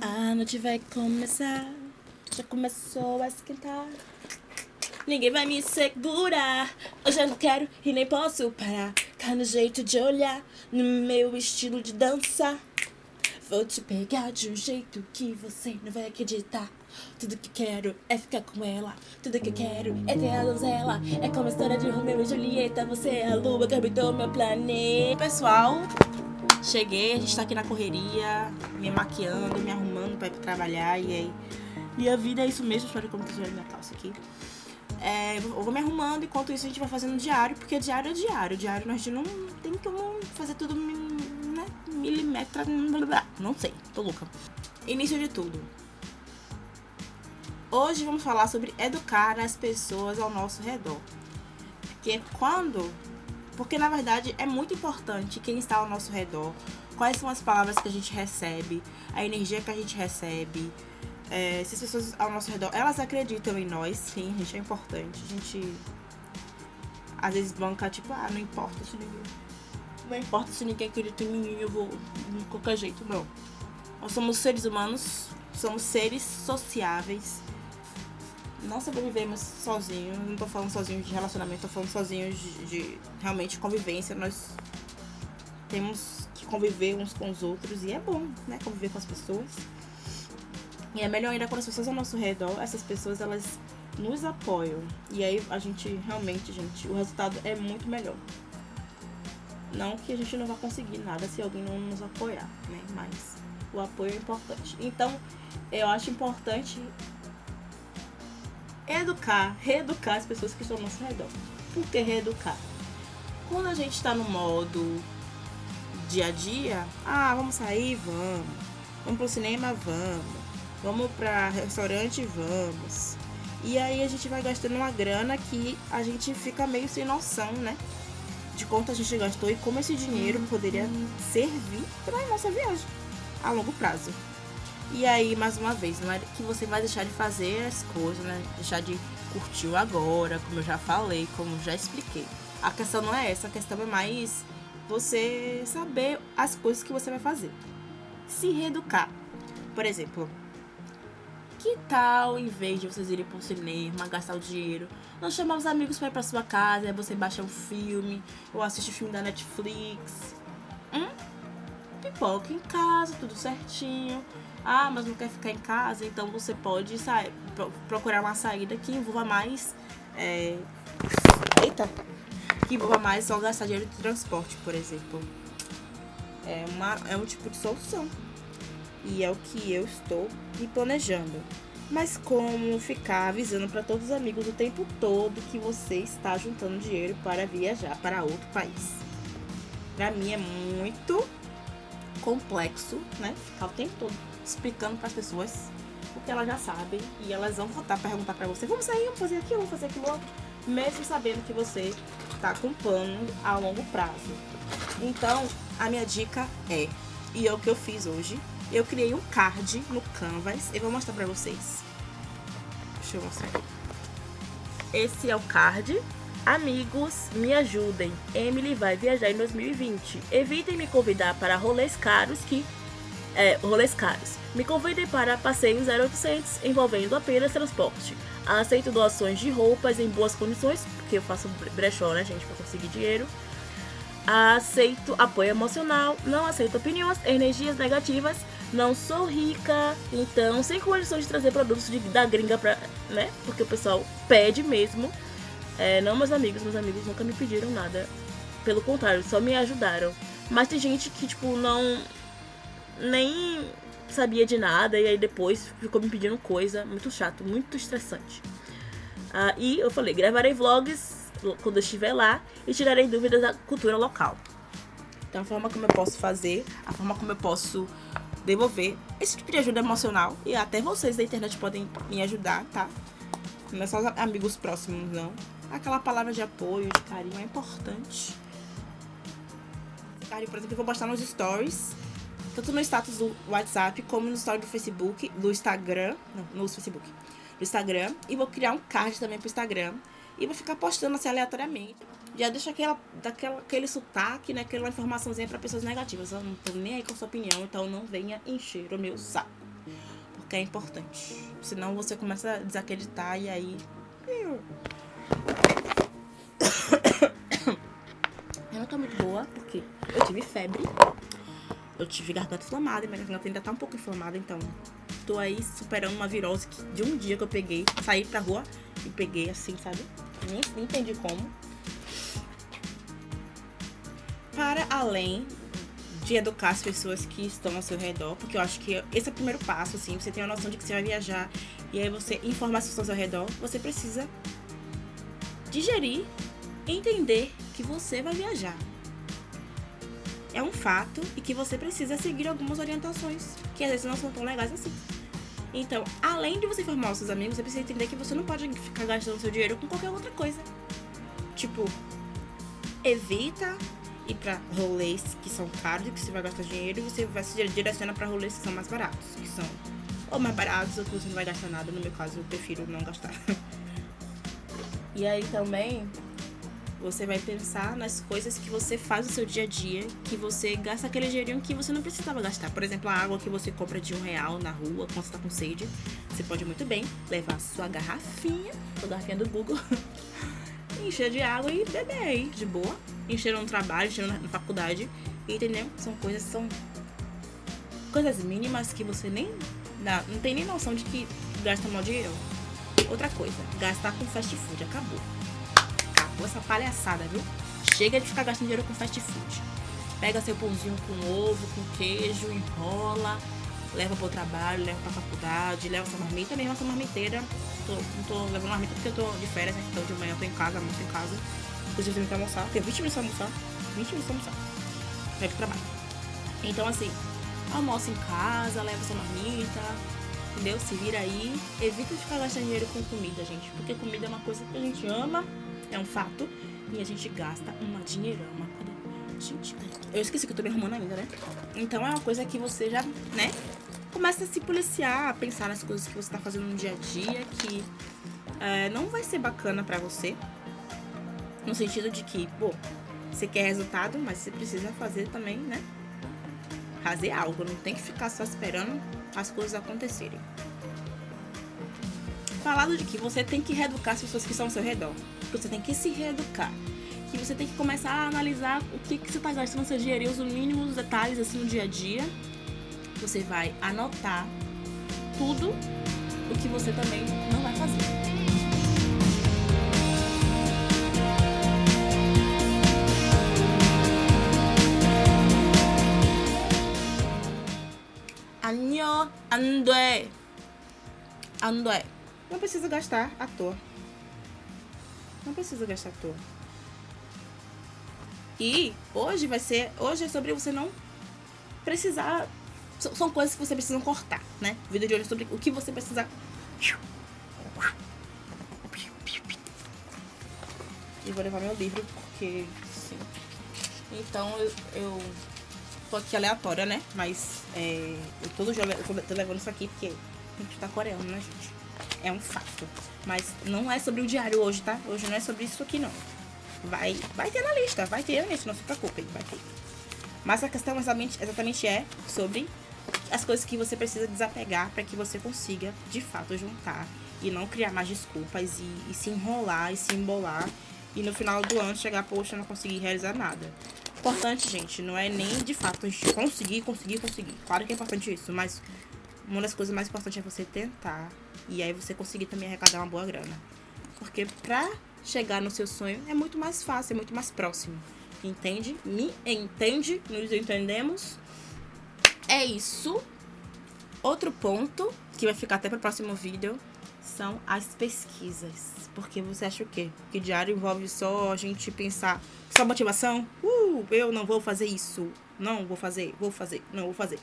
A noite vai começar, já começou a esquentar. Ninguém vai me segurar. Eu não quero e nem posso parar. Cá no jeito de olhar, no meu estilo de dança. Vou te pegar de um jeito que você não vai acreditar. Tudo que quero é ficar com ela. Tudo que quero é ter a donzela. É como a história de Romeu e Julieta. Você é a lua que habitou meu planeta. Pessoal, cheguei. A gente tá aqui na correria, me maquiando, me arrumando pra ir pra trabalhar. E aí, minha vida é isso mesmo. Espero que eu não quis minha calça aqui. É, eu vou me arrumando, enquanto isso a gente vai fazendo diário, porque diário é diário. Diário nós não tem como fazer tudo né, milimetra, não sei, tô louca. Início de tudo. Hoje vamos falar sobre educar as pessoas ao nosso redor. Porque quando. Porque na verdade é muito importante quem está ao nosso redor, quais são as palavras que a gente recebe, a energia que a gente recebe. É, se as pessoas ao nosso redor, elas acreditam em nós, sim, a gente é importante. A gente às vezes banca, tipo, ah, não importa se ninguém. Não importa se ninguém acredita em mim, eu vou de qualquer jeito, não. Nós somos seres humanos, somos seres sociáveis não sobrevivemos sozinhos, não tô falando sozinhos de relacionamento, tô falando sozinhos de, de, realmente convivência. Nós temos que conviver uns com os outros e é bom, né? Conviver com as pessoas. E é melhor ainda quando as pessoas ao nosso redor, essas pessoas elas nos apoiam. E aí a gente realmente, gente, o resultado é muito melhor. Não que a gente não vá conseguir nada se alguém não nos apoiar, né? Mas o apoio é importante. Então, eu acho importante educar, reeducar as pessoas que estão ao nosso redor. Por que reeducar? Quando a gente está no modo dia a dia, ah, vamos sair, vamos. Vamos pro cinema, vamos. Vamos para restaurante, vamos. E aí a gente vai gastando uma grana que a gente fica meio sem noção, né? De quanto a gente gastou e como esse dinheiro poderia servir para nossa viagem a longo prazo. E aí, mais uma vez, não é que você vai deixar de fazer as coisas, né? Deixar de curtir o agora, como eu já falei, como já expliquei. A questão não é essa, a questão é mais você saber as coisas que você vai fazer. Se reeducar. Por exemplo, que tal, em vez de vocês irem pro cinema, gastar o dinheiro, não chamar os amigos para ir pra sua casa, aí você baixa um filme, ou assiste filme da Netflix. Hum? Pipoca em casa, tudo certinho ah, mas não quer ficar em casa, então você pode sair, procurar uma saída que envolva mais. É... Eita! Que envolva mais só gastar dinheiro de transporte, por exemplo. É, uma, é um tipo de solução. E é o que eu estou me planejando. Mas como ficar avisando para todos os amigos o tempo todo que você está juntando dinheiro para viajar para outro país? Para mim é muito complexo, né? Ficar o tempo todo explicando para as pessoas o que elas já sabem e elas vão voltar a perguntar para você: vamos sair, vamos fazer aquilo, vamos fazer aquilo outro, mesmo sabendo que você está com plano a longo prazo. Então, a minha dica é, e é o que eu fiz hoje, eu criei um card no Canvas, eu vou mostrar para vocês. Deixa eu mostrar. Esse é o card Amigos, me ajudem. Emily vai viajar em 2020. Evitem me convidar para rolês caros que é, rolês caros. Me convidem para passeios 0800 envolvendo apenas transporte. Aceito doações de roupas em boas condições, porque eu faço brechó, né, gente, para conseguir dinheiro. Aceito apoio emocional, não aceito opiniões, energias negativas. Não sou rica, então sem condições de trazer produtos de, da gringa pra, né? Porque o pessoal pede mesmo. É, não meus amigos, meus amigos nunca me pediram nada. Pelo contrário, só me ajudaram. Mas tem gente que, tipo, não. Nem sabia de nada e aí depois ficou me pedindo coisa. Muito chato, muito estressante. Ah, e eu falei, gravarei vlogs quando eu estiver lá e tirarei dúvidas da cultura local. Então a forma como eu posso fazer, a forma como eu posso devolver esse tipo de ajuda emocional e até vocês da internet podem me ajudar, tá? Não é só amigos próximos, não aquela palavra de apoio, de carinho é importante. Carinho, por exemplo, eu vou postar nos stories, tanto no status do WhatsApp como no story do Facebook, do Instagram, não, no Facebook, do Instagram, e vou criar um card também pro Instagram e vou ficar postando assim aleatoriamente. Já deixa aquela, daquela, aquele sotaque, né, aquela informaçãozinha para pessoas negativas. Eu não tô nem aí com a sua opinião, então não venha encher o meu saco. porque é importante. Senão você começa a desacreditar e aí. Tive febre. Eu tive garganta inflamada minha garganta ainda tá um pouco inflamada, então tô aí superando uma virose que, de um dia que eu peguei, saí pra rua e peguei assim, sabe? Nem, nem entendi como. Para além de educar as pessoas que estão ao seu redor, porque eu acho que esse é o primeiro passo, assim, você tem a noção de que você vai viajar e aí você informar as pessoas ao redor, você precisa digerir, entender que você vai viajar. É um fato e que você precisa seguir algumas orientações que às vezes não são tão legais assim. Então, além de você informar os seus amigos, você precisa entender que você não pode ficar gastando seu dinheiro com qualquer outra coisa. Tipo, evita ir pra rolês que são caros, que você vai gastar dinheiro, e você vai se direcionar para rolês que são mais baratos, que são ou mais baratos ou que você não vai gastar nada. No meu caso, eu prefiro não gastar. e aí também você vai pensar nas coisas que você faz no seu dia a dia, que você gasta aquele dinheirinho que você não precisava gastar. Por exemplo, a água que você compra de um real na rua quando você tá com sede. Você pode muito bem levar sua garrafinha, sua garrafinha do Google, encher de água e beber aí, de boa. Encher no trabalho, encher na faculdade. Entendeu? São coisas, são coisas mínimas que você nem dá, não tem nem noção de que gasta mal dinheiro. Outra coisa, gastar com fast food, acabou acabou essa palhaçada, viu? Chega de ficar gastando dinheiro com fast food. Pega seu pãozinho com ovo, com queijo, enrola, leva pro trabalho, leva pra faculdade, leva sua marmita mesmo, essa marmiteira. Tô, não tô levando marmita porque eu tô de férias, né? Então de manhã eu tô em casa, almoço em casa. Inclusive eu tenho que almoçar, tenho 20 minutos pra almoçar. 20 minutos pra almoçar. Vai pro trabalho. Então assim, almoça em casa, leva sua marmita, entendeu? Se vira aí. Evita ficar gastando dinheiro com comida, gente. Porque comida é uma coisa que a gente ama é um fato. E a gente gasta uma dinheirama. Gente, eu esqueci que eu tô me arrumando ainda, né? Então é uma coisa que você já, né? Começa a se policiar, a pensar nas coisas que você tá fazendo no dia a dia, que é, não vai ser bacana pra você. No sentido de que, pô, você quer resultado, mas você precisa fazer também, né? Fazer algo, não tem que ficar só esperando as coisas acontecerem Falado de que você tem que reeducar as pessoas que estão ao seu redor você tem que se reeducar. Que você tem que começar a analisar o que, que você está gastando seu dinheiro, os mínimos detalhes assim no dia a dia. Você vai anotar tudo o que você também não vai fazer. Anyo, 안돼. 안돼. não precisa gastar à toa. Não precisa gastar à toa. E hoje vai ser. Hoje é sobre você não precisar. São coisas que você precisa cortar, né? O vídeo de hoje é sobre o que você precisa. E vou levar meu livro, porque. Sim. Então eu, eu tô aqui aleatória, né? Mas é, eu todo dia eu tô levando isso aqui porque a gente tá coreano, né, gente? É um fato. Mas não é sobre o diário hoje, tá? Hoje não é sobre isso aqui, não. Vai, vai ter na lista, vai ter na lista, não se preocupe, vai ter. Mas a questão exatamente, exatamente é sobre as coisas que você precisa desapegar para que você consiga, de fato, juntar e não criar mais desculpas e, e, se enrolar e se embolar e no final do ano chegar, poxa, não consegui realizar nada. Importante, gente, não é nem de fato conseguir, conseguir, conseguir. Claro que é importante isso, mas uma das coisas mais importantes é você tentar e aí você conseguir também arrecadar uma boa grana. Porque pra chegar no seu sonho é muito mais fácil, é muito mais próximo. Entende? Me entende? Nos entendemos? É isso. Outro ponto, que vai ficar até para o próximo vídeo, são as pesquisas. Porque você acha o quê? Que diário envolve só a gente pensar, só motivação? Uh, eu não vou fazer isso. Não vou fazer, vou fazer, não vou fazer.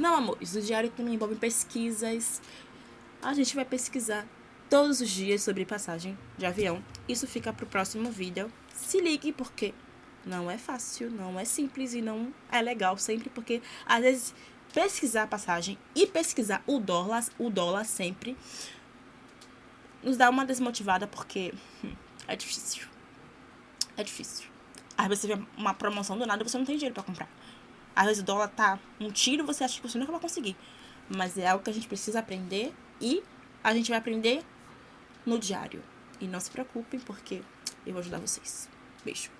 Não, amores, o diário também envolve pesquisas. A gente vai pesquisar todos os dias sobre passagem de avião. Isso fica para o próximo vídeo. Se ligue, porque não é fácil, não é simples e não é legal sempre, porque às vezes pesquisar a passagem e pesquisar o dólar, o dólar sempre nos dá uma desmotivada porque hum, é difícil. É difícil. Às vezes você vê uma promoção do nada e você não tem dinheiro para comprar. Às vezes o dólar tá um tiro, você acha que você nunca vai conseguir. mas é algo que a gente precisa aprender e a gente vai aprender no diário. E não se preocupem, porque eu vou ajudar vocês. Beijo.